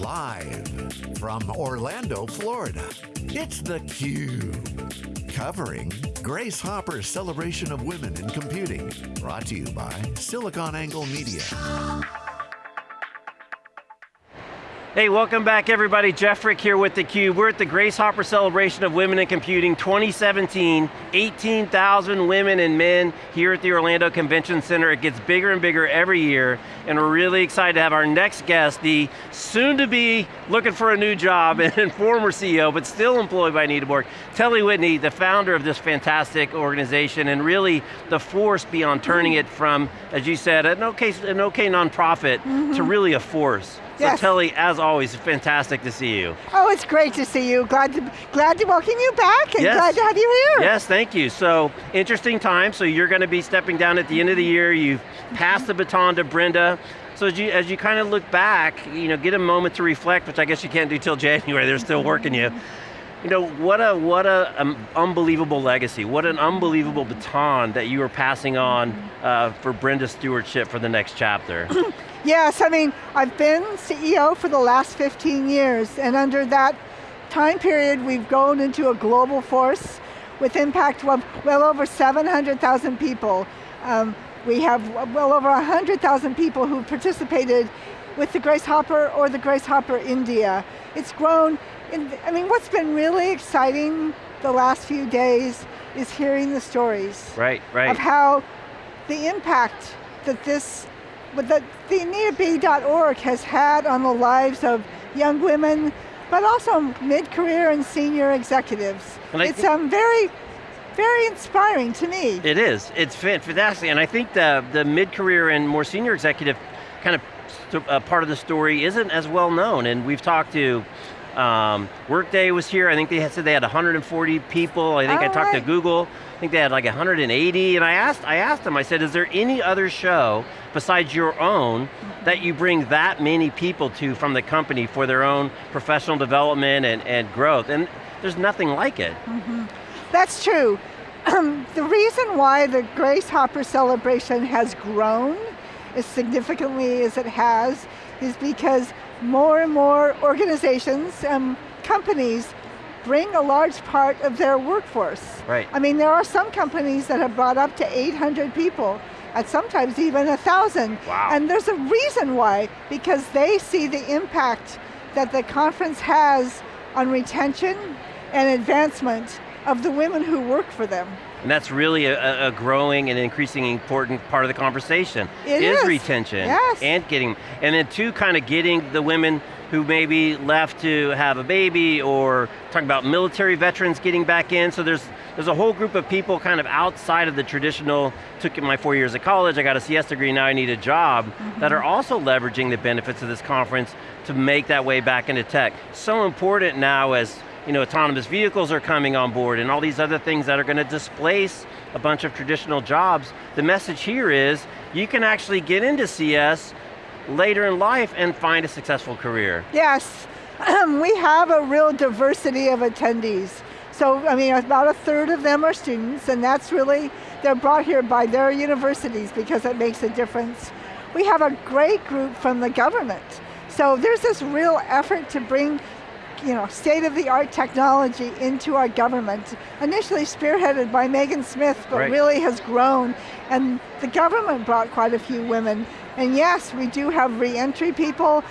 Live from Orlando, Florida, it's theCUBE. Covering Grace Hopper's Celebration of Women in Computing. Brought to you by SiliconANGLE Media. Hey, welcome back everybody. Jeff Frick here with theCUBE. We're at the Grace Hopper Celebration of Women in Computing 2017. 18,000 women and men here at the Orlando Convention Center. It gets bigger and bigger every year, and we're really excited to have our next guest, the soon-to-be looking for a new job and former CEO, but still employed by Anita Borg, Telle Whitney, the founder of this fantastic organization, and really the force beyond turning it from, as you said, an okay, an okay nonprofit mm -hmm. to really a force. So yes. Telle, as always, fantastic to see you. Oh, it's great to see you. Glad to, glad to welcome you back and yes. glad to have you here. Yes, thank you. So, interesting time. So you're going to be stepping down at the end of the year. You've passed the baton to Brenda. So as you, as you kind of look back, you know, get a moment to reflect, which I guess you can't do till January, they're still working you. You know, what a what a um, unbelievable legacy, what an unbelievable baton that you are passing on uh, for Brenda's stewardship for the next chapter. yes, I mean, I've been CEO for the last 15 years, and under that time period, we've grown into a global force with impact of well over 700,000 people. Um, we have well over 100,000 people who participated with the Grace Hopper or the Grace Hopper India. It's grown I mean, what's been really exciting the last few days is hearing the stories. Right, right. Of how the impact that this, that the AnitaB.org has had on the lives of young women, but also mid-career and senior executives. And it's um, very, very inspiring to me. It is, it's fantastic, and I think the, the mid-career and more senior executive kind of uh, part of the story isn't as well known, and we've talked to um, Workday was here, I think they said they had 140 people, I think I talked right. to Google, I think they had like 180, and I asked, I asked them, I said, is there any other show besides your own that you bring that many people to from the company for their own professional development and, and growth? And there's nothing like it. Mm -hmm. That's true. Um, the reason why the Grace Hopper celebration has grown as significantly as it has is because more and more organizations, and companies, bring a large part of their workforce. Right. I mean, there are some companies that have brought up to 800 people, and sometimes even a 1,000. Wow. And there's a reason why, because they see the impact that the conference has on retention and advancement of the women who work for them. And that's really a, a, growing and increasing important part of the conversation. It is, is. retention. Yes. And getting, and then two, kind of getting the women who maybe left to have a baby or talking about military veterans getting back in. So there's there's a whole group of people kind of outside of the traditional, took my four years of college, I got a CS degree, now I need a job, mm -hmm. that are also leveraging the benefits of this conference to make that way back into tech. So important now as you know, autonomous vehicles are coming on board and all these other things that are going to displace a bunch of traditional jobs. The message here is, you can actually get into CS later in life and find a successful career. Yes, we have a real diversity of attendees. So, I mean, about a third of them are students, and that's really, they're brought here by their universities because it makes a difference. We have a great group from the government. So there's this real effort to bring you know, state-of-the-art technology into our government. Initially spearheaded by Megan Smith, but right. really has grown. And the government brought quite a few women. And yes, we do have re-entry people.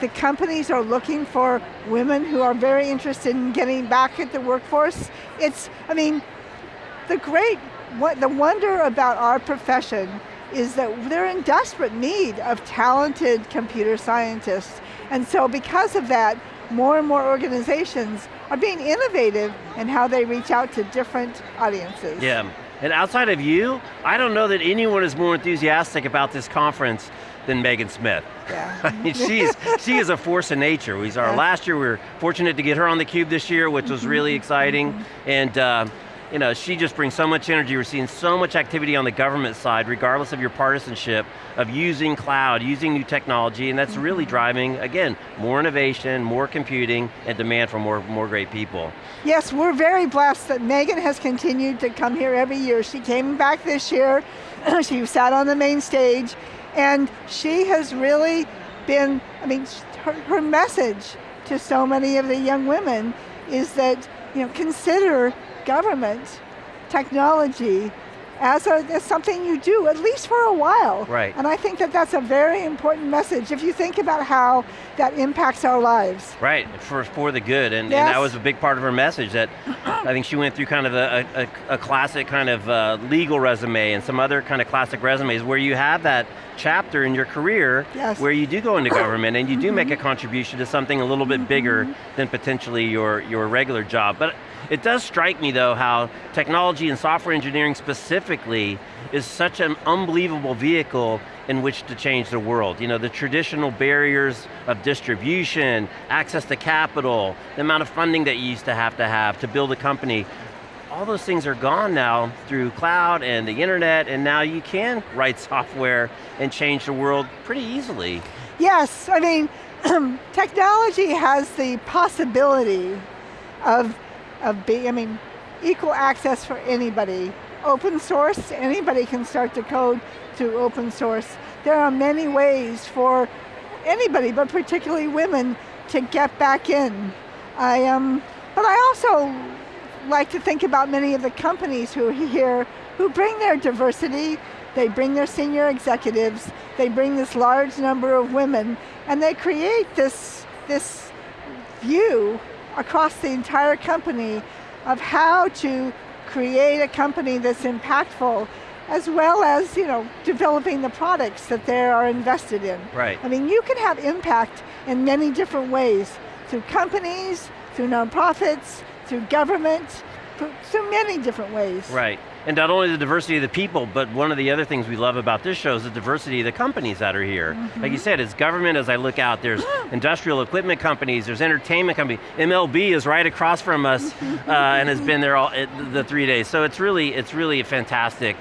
The companies are looking for women who are very interested in getting back at the workforce. It's, I mean, the great, what the wonder about our profession is that they're in desperate need of talented computer scientists. And so because of that, more and more organizations are being innovative in how they reach out to different audiences. Yeah, and outside of you, I don't know that anyone is more enthusiastic about this conference than Megan Smith. Yeah. I mean, she's, she is a force of nature. We saw her last year, we were fortunate to get her on the cube this year, which was really exciting. And uh, you know, she just brings so much energy. We're seeing so much activity on the government side, regardless of your partisanship, of using cloud, using new technology, and that's really mm-hmm. driving, again, more innovation, more computing, and demand for more, more great people. Yes, we're very blessed that Megan has continued to come here every year. She came back this year, she sat on the main stage, and she has really been, I mean, her, her message to so many of the young women is that, you know, consider government, technology, as, a, as something you do, at least for a while. Right. And I think that that's a very important message if you think about how that impacts our lives. Right, for, for the good, and, Yes. and that was a big part of her message that I think she went through kind of a, a, a classic kind of uh, legal resume and some other kind of classic resumes where you have that chapter in your career Yes. where you do go into government and you do make a contribution to something a little bit bigger than potentially your, your regular job. But it does strike me though how technology and software engineering specifically is such an unbelievable vehicle in which to change the world. You know, the traditional barriers of distribution, access to capital, the amount of funding that you used to have to have to build a company, all those things are gone now through cloud and the internet, and now you can write software and change the world pretty easily. Yes, I mean, technology has the possibility of, of being, I mean, equal access for anybody. Open source, anybody can start to code through open source. There are many ways for anybody, but particularly women, to get back in. I um, but I also like to think about many of the companies who are here who bring their diversity, they bring their senior executives, they bring this large number of women, and they create this, this view across the entire company of how to create a company that's impactful as well as you know, developing the products that they are invested in. Right. I mean, you can have impact in many different ways, through companies, through nonprofits, through government, through many different ways. Right, and not only the diversity of the people, but one of the other things we love about this show is the diversity of the companies that are here. Like you said, it's government as I look out, there's industrial equipment companies, there's entertainment companies, MLB is right across from us uh, and has been there all it, the three days. So it's really, it's really a fantastic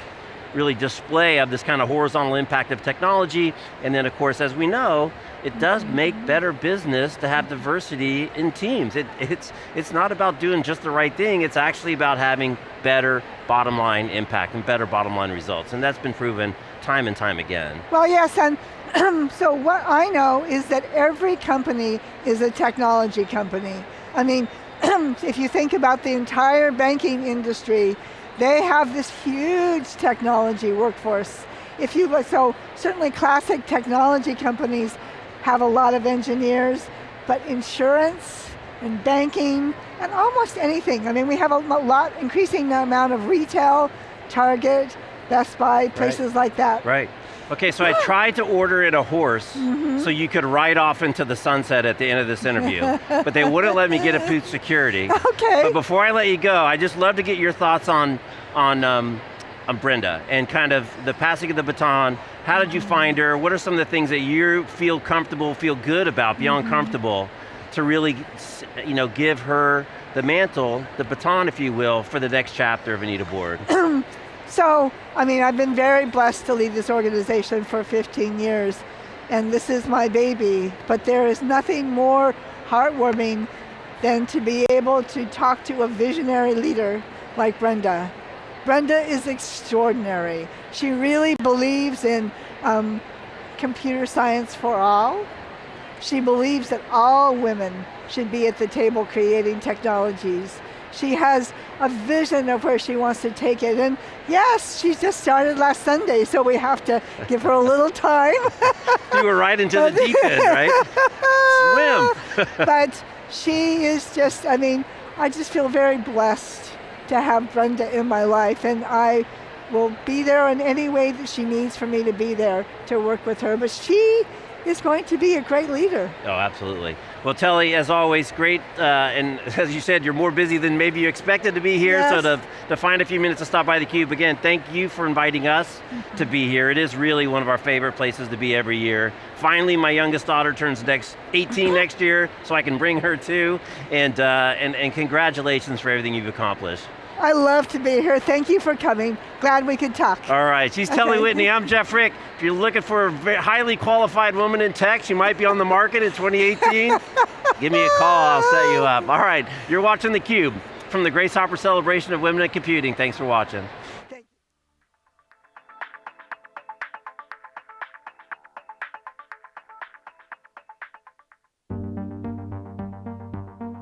really display of this kind of horizontal impact of technology, and then of course, as we know, it does make better business to have diversity in teams. It, it's, it's not about doing just the right thing, it's actually about having better bottom line impact and better bottom line results, and that's been proven time and time again. Well, yes, and so what I know is that every company is a technology company. I mean, if you think about the entire banking industry, they have this huge technology workforce. If you look, so certainly classic technology companies have a lot of engineers, but insurance and banking and almost anything. I mean, we have a lot, increasing amount of retail, Target, Best Buy, places like that. Right. Okay, so I tried to order it a horse so you could ride off into the sunset at the end of this interview, but they wouldn't let me get it through security. Okay. But before I let you go, I just love to get your thoughts on, on, um, on Brenda and kind of the passing of the baton. How did you find her? What are some of the things that you feel comfortable, feel good about, beyond comfortable, to really you know, give her the mantle, the baton if you will, for the next chapter of Anita Borg? So, I mean, I've been very blessed to lead this organization for 15 years, and this is my baby, but there is nothing more heartwarming than to be able to talk to a visionary leader like Brenda. Brenda is extraordinary. She really believes in um, computer science for all. She believes that all women should be at the table creating technologies. She has a vision of where she wants to take it. And yes, she just started last Sunday, so we have to give her a little time. you were right into the deep end, right? Swim. but she is just, I mean, I just feel very blessed to have Brenda in my life, and I will be there in any way that she needs for me to be there to work with her. But she is going to be a great leader. Oh, absolutely. Well, Telle, as always, great, uh, and as you said, you're more busy than maybe you expected to be here, yes. so to, to find a few minutes to stop by theCUBE, again, thank you for inviting us mm -hmm. to be here. It is really one of our favorite places to be every year. Finally, my youngest daughter turns next 18 next year, so I can bring her too, and, uh, and, and congratulations for everything you've accomplished. I love to be here. Thank you for coming. Glad we could talk. All right, she's Telle okay. Whitney, I'm Jeff Frick. If you're looking for a highly qualified woman in tech, she might be on the market in 2018. Give me a call, I'll set you up. All right, you're watching theCUBE from the Grace Hopper Celebration of Women in Computing. Thanks for watching.